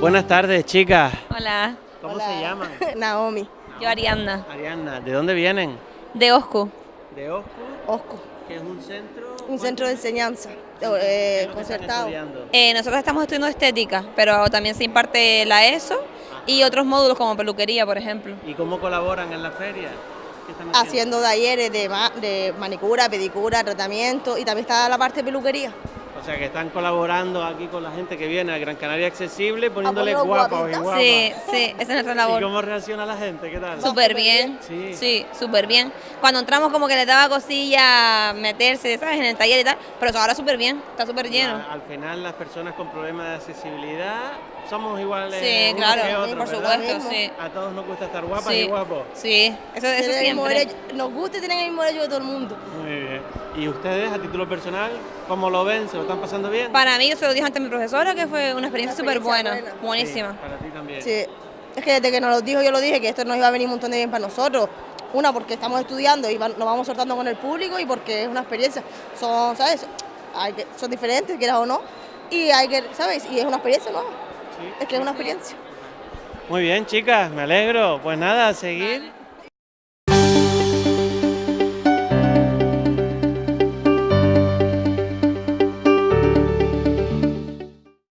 Buenas tardes, chicas. Hola, ¿Cómo Hola. se llaman? Naomi, yo Arianna, Arianna, ¿de dónde vienen? de Osco. De Osco, Osco, que es un centro... un centro de enseñanza ¿Qué eh, concertado. Eh, nosotros estamos estudiando estética, pero también se imparte la ESO y otros módulos como peluquería, por ejemplo. ¿Y cómo colaboran en la feria? ¿Qué están Haciendo talleres de, ma- de manicura, pedicura, tratamiento y también está la parte de peluquería. O sea, que están colaborando aquí con la gente que viene a Gran Canaria Accesible, poniéndole guapos y guapas. Sí, sí, esa es nuestra ¿Y labor. cómo reacciona la gente? ¿Qué tal? Súper bien. Sí. sí, súper bien. Cuando entramos como que le daba cosilla meterse, ¿sabes? En el taller y tal, pero ahora súper bien, está súper lleno. Al final las personas con problemas de accesibilidad somos iguales Sí, unos claro, que otros, por supuesto, sí. A todos nos gusta estar guapas Sí. y guapos. Sí, eso, eso Tienen el mismo siempre. derecho- nos gusta y tienen el mismo derecho de todo el mundo. Muy bien. ¿Y ustedes, a título personal, cómo lo ven? ¿Se lo están pasando bien? Para mí, yo se lo dije antes a mi profesora, que fue una experiencia súper buena, buenísima. Sí, para ti también. Sí, es que desde que nos lo dijo yo lo dije que esto nos iba a venir un montón de bien para nosotros. Una, porque estamos estudiando y va- nos vamos soltando con el público y porque es una experiencia. Son, ¿sabes? Hay que, son diferentes, quieras o no. Y hay que, ¿sabes? Y es una experiencia nueva. Sí. Es que es una experiencia. Muy bien, chicas, me alegro. Pues nada, a seguir.